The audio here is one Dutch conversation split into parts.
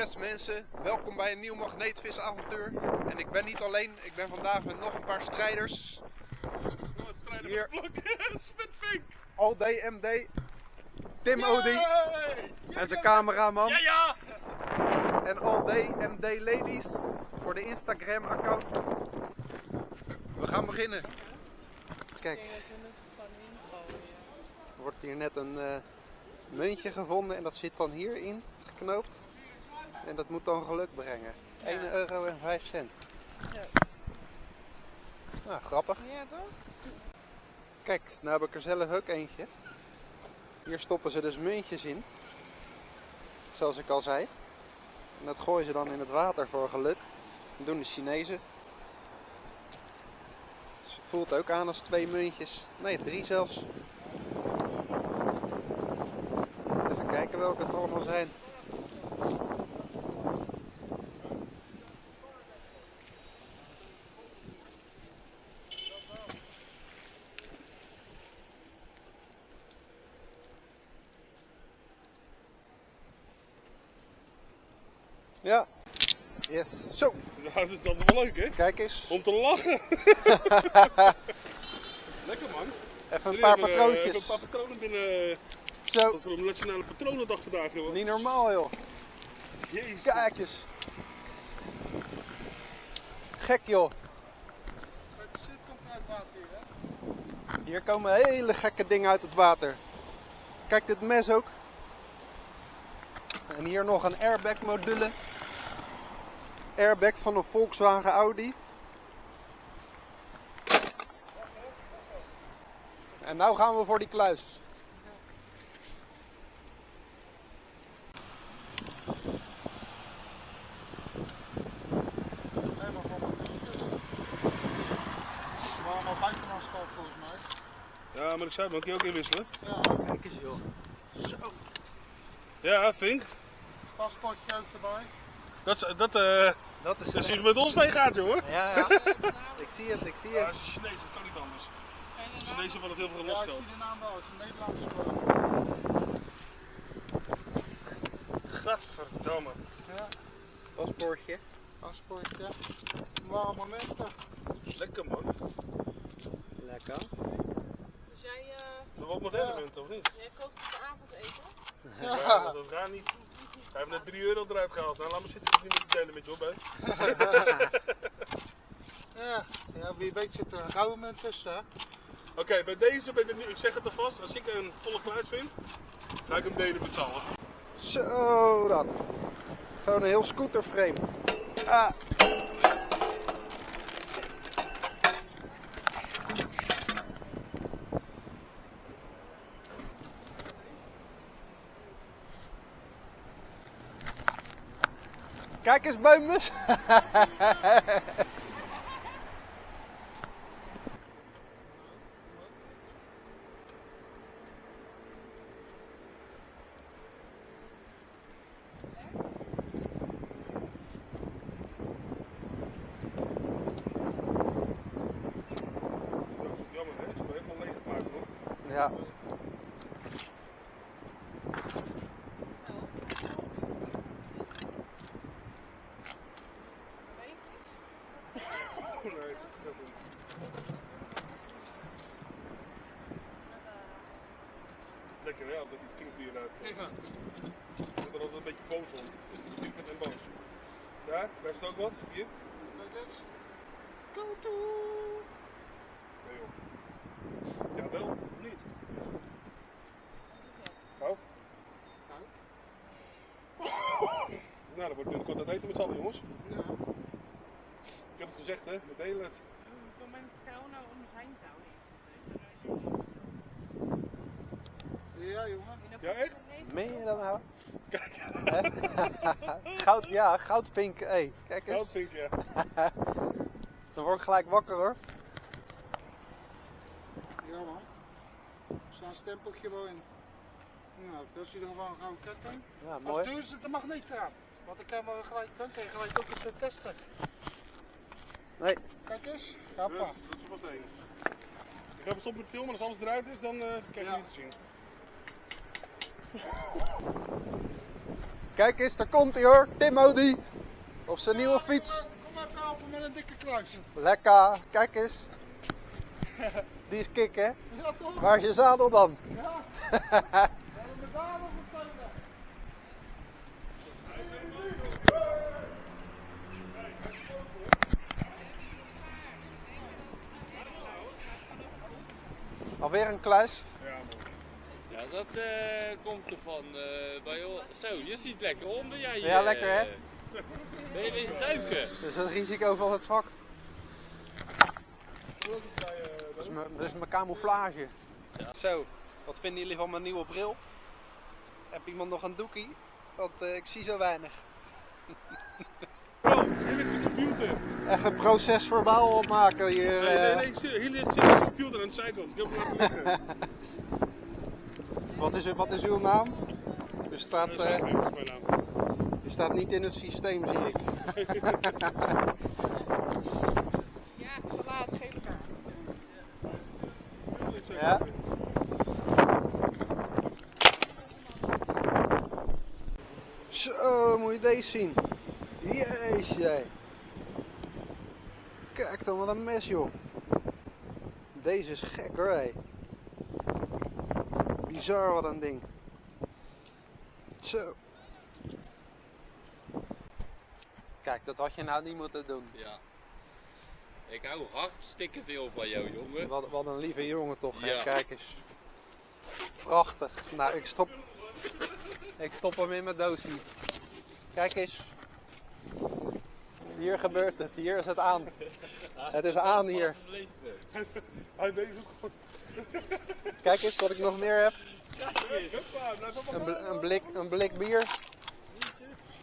Yes mensen, welkom bij een nieuw magneetvisavontuur. En ik ben niet alleen, ik ben vandaag met nog een paar strijders. Hier. Spitpink! All Day MD, Tim Odi en zijn cameraman. Ja, ja! En All Day MD Ladies voor de Instagram account. We gaan beginnen. Kijk, er wordt hier net een eh, muntje gevonden en dat zit dan hierin geknoopt. En dat moet dan geluk brengen. 1 euro en 5 cent. Ja. Nou, grappig. Ja, toch? Kijk, nou heb ik er zelf ook eentje. Hier stoppen ze dus muntjes in. Zoals ik al zei. En dat gooien ze dan in het water voor geluk. Dat doen de Chinezen. Dus het voelt ook aan als twee muntjes. Nee, drie zelfs. Even kijken welke het allemaal zijn. Ja. Yes. Zo, Nou, dat is altijd wel leuk, hè? kijk eens. Om te lachen. Lekker, man. Even een paar hebben, eh, patroontjes. hebben een paar patronen binnen. Zo, Dat we een nationale patronendag vandaag hebben. niet normaal joh. Jezus. Kijk eens. Gek joh. Hier komen hele gekke dingen uit het water. Kijk dit mes ook. En hier nog een airbag module. Airbag van een Volkswagen Audi. En nou gaan we voor die kluis. Volgens mij. Ja, maar ik zei, maar kun je ook inwisselen? Ja, Kijk eens joh. Zo. Ja, Vink. paspoortje ook erbij. Dat, is- dat, eh Dat is dat is wie met ons meegaat, jongen. Ja, ja. ik zie het, ik zie Ja, het. als je Chinees, dat kan niet anders. De Chinezen hebben het heel veel Ja, ik zie de naam wel. Het is een Nederlandse. Gadverdamme. Ja, Paspoortje. paspoortje. Waar momenten. Lekker, man. Lekker. Dus jij, eh, Nog wat moderne of niet? jij kookt voor de avondeten? Ja, dat gaat niet. Hij heeft net 3 euro eruit gehaald. Nou, laat me zitten. Ik niet met delen met je op, hè. Ja, ja, wie weet zit er een gouden munt tussen. Hè? Oké, bij deze ben ik nu, ik zeg het alvast, als ik een volle kluis vind, ga ik hem delen met z'n allen. Zo dan. Gewoon een heel scooterframe. Ah. Kijk eens, buimus. Dat is jammer, hè? Ze hebben helemaal leeg gemaakt, hoor. Ja. Lekker, hè? Dat die kingbier eruit komt. Ja. Ik ben er altijd een beetje boos om. Piepend en boos. Daar, daar staat ook wat. Hier. Kijk eens. Nee, joh. Ja, wel. Niet. Koud? Koud. Nou, dan wordt binnenkort het eten met z'n allen, jongens. Ja. Ik heb het gezegd, hè? We delen het. Door mijn vrouw nou om zijn touw heen Ja, jongen. Ja, echt? Meen je dat nou? Kijk, Hè? Goud, ja, goudpink. Hey, kijk eens. ik, ja. Dan word ik gelijk wakker hoor. Ja, man. Er staat een stempeltje wel in. Nou, dat is in ieder geval een gouden ketting. Ja, Als mooi. duur zit de magneet eraan. Want dan kan we gelijk, dan kan je gelijk ook eens testen. Nee, Kijk eens. Hoppa. dat is wat één. Ik ga stoppen met filmen, als alles eruit is, dan eh krijg je Ja. niet te zien. Kijk eens, daar komt hij hoor. Tim Odi. Op zijn nieuwe fiets. Kom maar tafel met een dikke kluis. Lekker. Kijk eens. Die is kick hè. Ja toch? Waar is je zadel dan? Ja. We hebben met daar nog gestolen. Alweer een kluis. Ja. Ja, dat eh, komt ervan. eh bij, zo, je ziet lekker onder jij. Ja, eh, lekker, hè? Ben je eens duiken? Dus het risico van het vak. Dat is mijn, dat is mijn camouflage. Zo, wat vinden jullie van mijn nieuwe bril? Heb iemand nog een doekie? Want eh, ik zie zo weinig. Computer. Echt een proces verbaal opmaken hier. Nee, nee, eh. nee. Hier ligt zit de computer aan de zijkant. Ik heb hem laten liggen. Wat, is, wat is uw naam? U staat, Dat eh, is mijn naam. u staat niet in het systeem, zie ik. Ja, salaat, gele kaart. Ja? Zo, moet je deze zien. Jeetje. Kijk dan, wat een mes joh. Deze is gek hoor, hé. Bizar wat een ding. Zo. Kijk, dat had je nou niet moeten doen. Ja. Ik hou hartstikke veel van jou, jongen. Wat, wat een lieve jongen toch? Ja. Kijk eens. Prachtig. Nou, ik stop, ik stop hem in mijn doosje. Kijk eens. Hier gebeurt het, hier is het aan. Het is aan hier. Hij. Kijk eens wat ik nog meer heb. Een, bl- een, blik, een blik bier.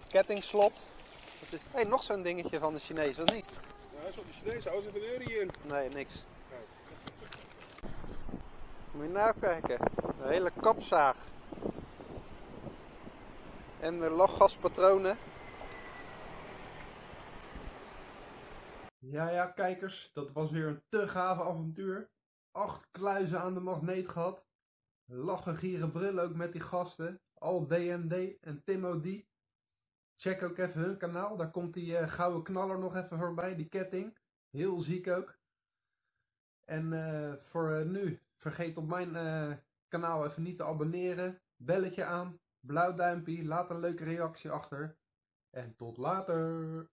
Kettingslot. Het is, hey, nog zo'n dingetje van de Chinees, of niet? Ja, de Chinees. Zit een euro in. Nee, niks. Moet je nou kijken. Een hele kapzaag. En de lachgaspatronen. Ja, ja, kijkers, dat was weer een te gave avontuur. Acht kluizen aan de magneet gehad. Lachen, gieren, brullen ook met die gasten. Al DND en Timo D. Check ook even hun kanaal. Daar komt die eh, gouden knaller nog even voorbij, die ketting. Heel ziek ook. En eh, voor eh, nu, vergeet op mijn kanaal even niet te abonneren. Belletje aan, blauw duimpje, laat een leuke reactie achter. En tot later.